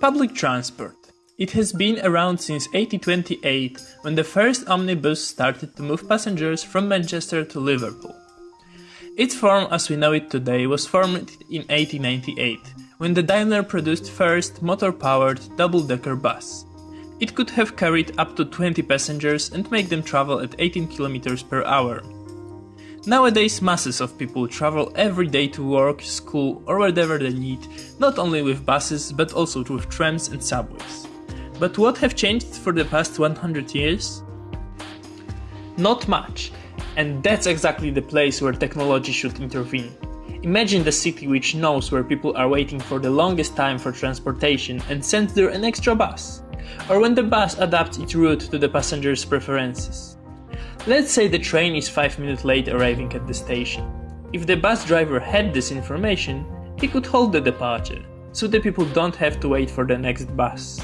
Public transport. It has been around since 1828 when the first omnibus started to move passengers from Manchester to Liverpool. Its form as we know it today was formed in 1898 when the Daimler produced first motor-powered double-decker bus. It could have carried up to 20 passengers and make them travel at 18 km per hour. Nowadays masses of people travel every day to work, school or wherever they need, not only with buses but also with trams and subways. But what have changed for the past 100 years? Not much, and that's exactly the place where technology should intervene. Imagine the city which knows where people are waiting for the longest time for transportation and sends there an extra bus, or when the bus adapts its route to the passenger's preferences. Let's say the train is 5 minutes late arriving at the station. If the bus driver had this information, he could hold the departure, so the people don't have to wait for the next bus.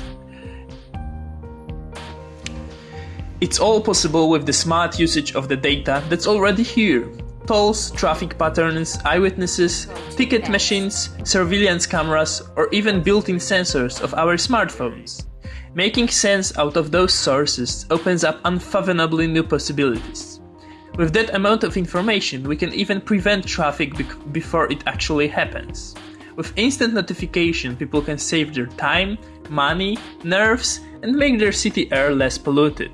It's all possible with the smart usage of the data that's already here. Tolls, traffic patterns, eyewitnesses, ticket machines, surveillance cameras, or even built-in sensors of our smartphones. Making sense out of those sources opens up unfathomably new possibilities. With that amount of information, we can even prevent traffic be before it actually happens. With instant notification, people can save their time, money, nerves, and make their city air less polluted.